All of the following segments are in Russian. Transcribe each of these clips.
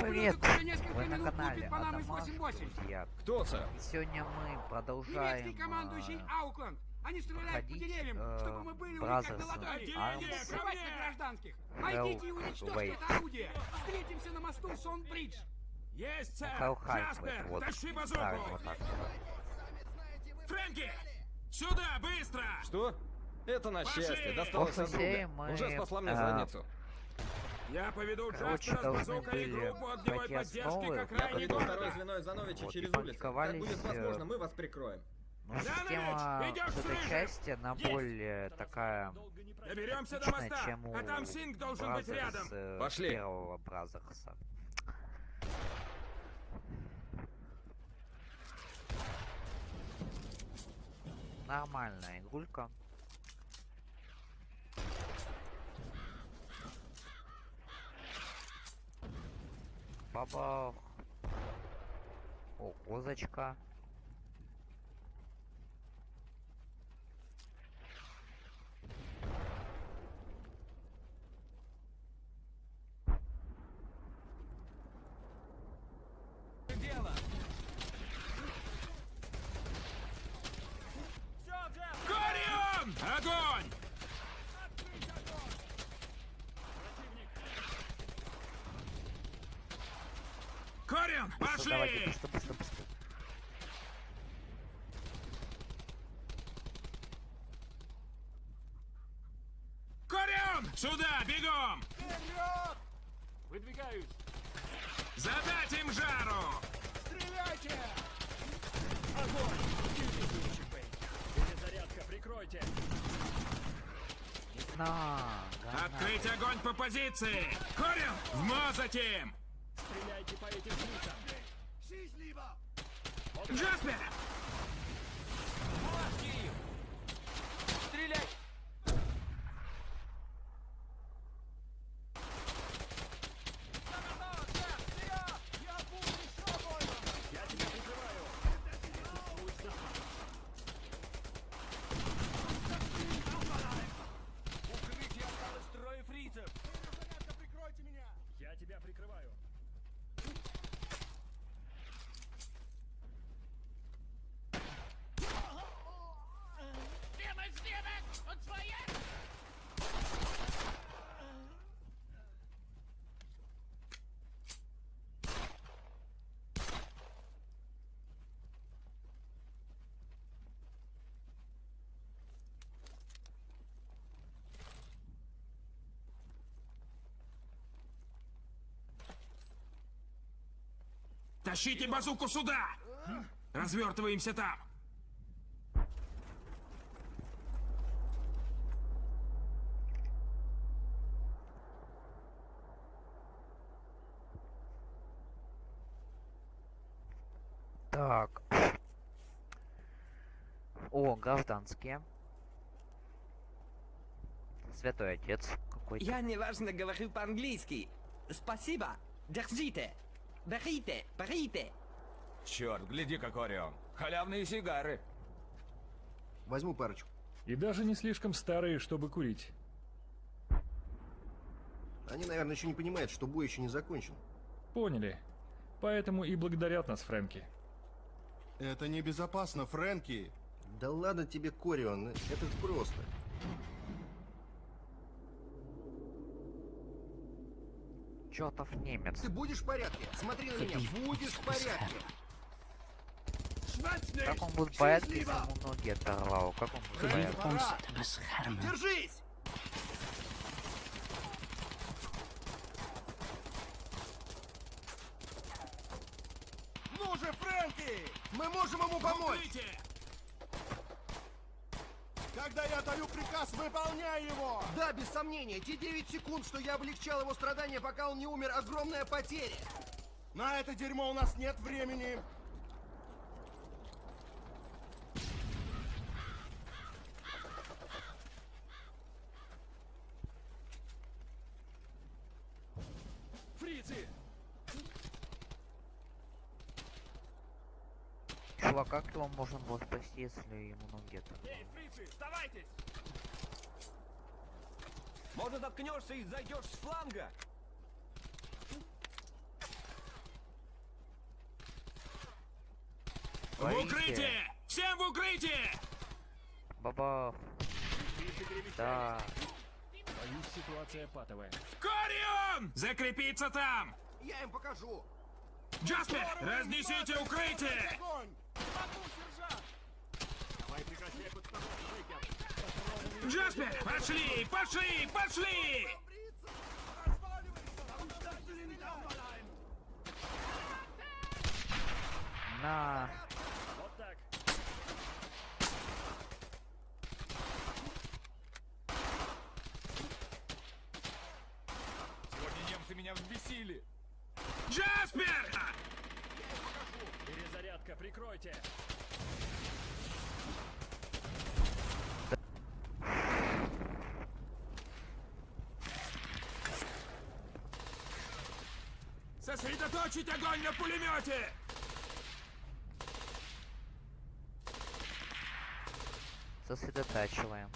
привет! Ублюдок уже несколько Вы на минут канале Адамас, 88. друзья. Кто, сэр? И сегодня мы продолжаем Немецкий командующий э, Аукленд. Они стреляют по деревьям, э, чтобы мы были у них как на ладони. Arms Плевать на гражданских. Найдите и уничтожьте это орудие. Встретимся на мосту Сон-Бридж. Есть, сэр! Джаспер, вот, тащи базуку! вот. Фрэнки! Сюда, быстро! Что? Это на Пошли! счастье, досталось от друга. Уже спасла мне э, задницу. Я поведу Короче, должны были поддержки основы, как я Второе город. звено Зановича Вот, через улицу. Как будет возможно, э, мы вас прикроем. Ну, Занович, система вот этой в части, она Есть! более такая Доберемся до моста, чем у а там Синг должен быть рядом. э, Пошли. первого Бразерса. Нормальная игрулька. Бабах. О, козочка. Корион! Огонь! Быстро, Давайте, пошли! быстро, быстро, быстро. Корион! Сюда, бегом! Выдвигаюсь. Задать им жару! Стреляйте! На, да, Открыть огонь по позиции! Корион, вмазать им! Джаспер! Стреляй! Тащите базуку сюда! Развертываемся там! Так. О, гражданские. Святой отец какой-то. Я неважно говорю по-английски. Спасибо. Держите. Берите, берите. Черт, гляди-ка, Корион. Халявные сигары. Возьму парочку. И даже не слишком старые, чтобы курить. Они, наверное, еще не понимают, что бой еще не закончен. Поняли. Поэтому и благодарят нас, Фрэнки. Это небезопасно, Фрэнки. Да ладно тебе, Корион, это просто. Чертов немец. Ты будешь в порядке? Смотри на меня, будешь в порядке. Как он будет в порядке, если ему ноги оторвал? Как он будет порядке? Держись! Ну же, Фрэнки! Мы можем ему помочь! Укрытие! Когда я даю приказ, выполняй его! Да, без сомнения, те 9 секунд, что я облегчал его страдания, пока он не умер, огромная потеря. На это дерьмо у нас нет времени. Фрицы! Чувак, как его можно было спасти, если ему ноги оторвал? Эй, фрицы, сдавайтесь! Может, наткнешься и зайдешь с фланга? В укрытие! Всем в укрытие! Баба. Да. Боюсь, ситуация патовая. Корион! Закрепиться там! Я им покажу! Джаспер, разнесите укрытие! Давай прекращай подставку, Джаспер, пошли, пошли, пошли! На. Вот так. Сегодня немцы меня взбесили. Джаспер! Перезарядка, прикройте. Сосредоточить огонь на пулемете! Сосредотачиваем.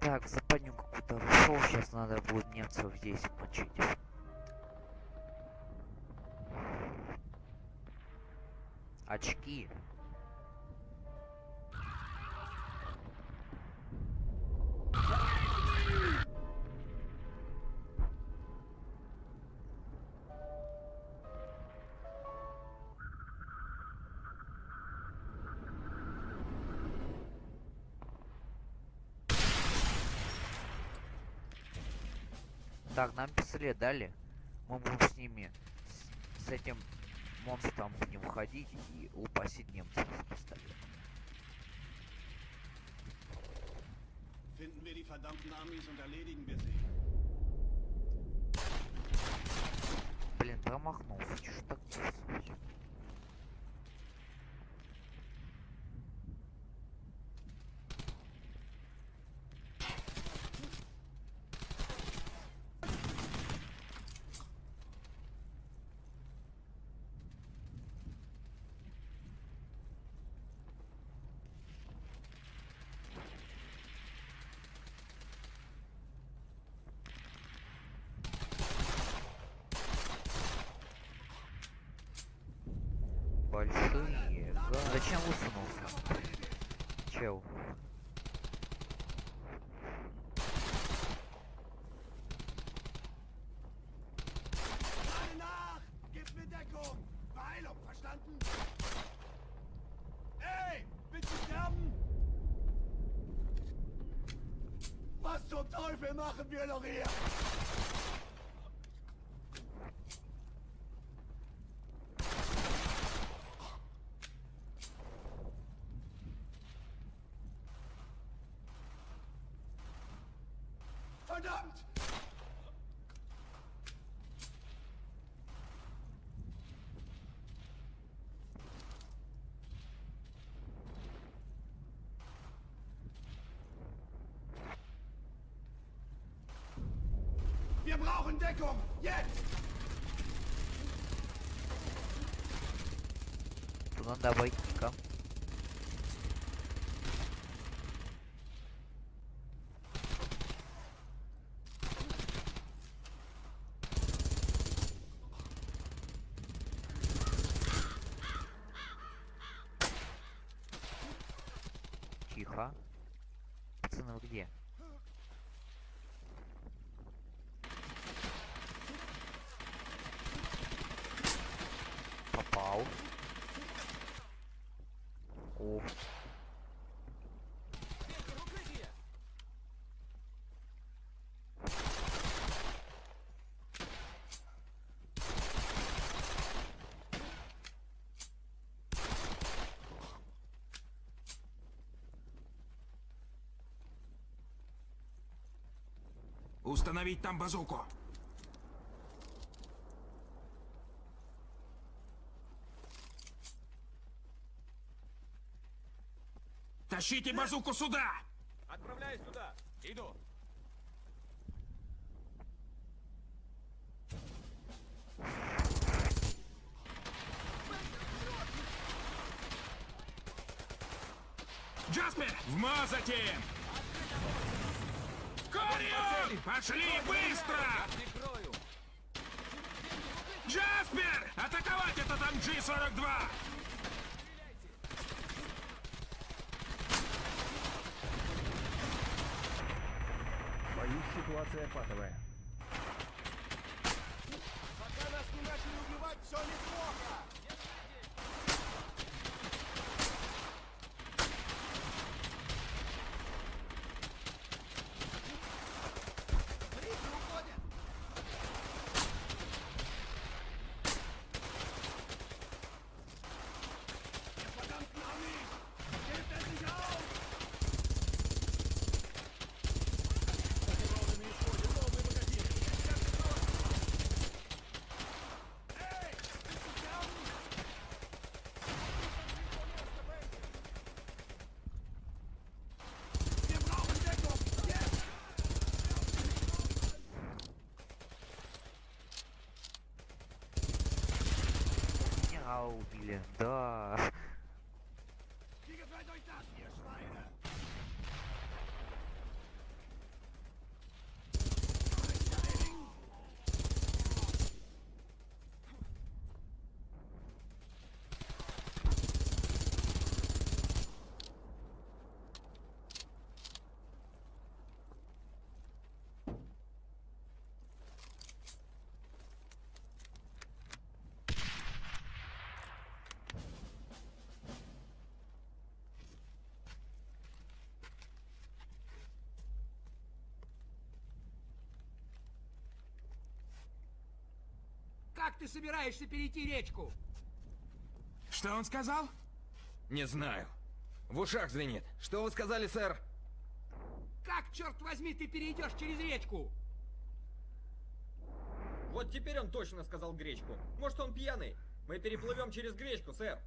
Так, западню какую-то вышел, сейчас надо будет немцев здесь мочить. Очки. Так, нам пистолет дали. Мы будем с ними, с, с этим монстром будем ходить и упасить немцев с пистолета. Finden wir die verdammten Amis und erledigen wir sie. Блин, промахнулся. Чё ж так Пальцы не. Зачем высунулся? Чел. Was zum Teufel machen wir noch hier? Brauchen Deckung! Jetzt! Тут надо обойти-ка. Тихо. Пацаны, где? Попал. О. Установить там базуку. Тащите базуку сюда! Отправляюсь туда. Иду. Джаспер, вмазать им! Корион! Пошли быстро! Джаспер! Атаковать этот МГ-42! Боюсь, ситуация патовая. Пока нас не начали убивать, все неплохо. Убили. Да. Как ты собираешься перейти речку? Что он сказал? Не знаю. В ушах звенит. Что вы сказали, сэр? Как, черт возьми, ты перейдешь через речку? Вот теперь он точно сказал гречку. Может, он пьяный? Мы переплывем через гречку, сэр.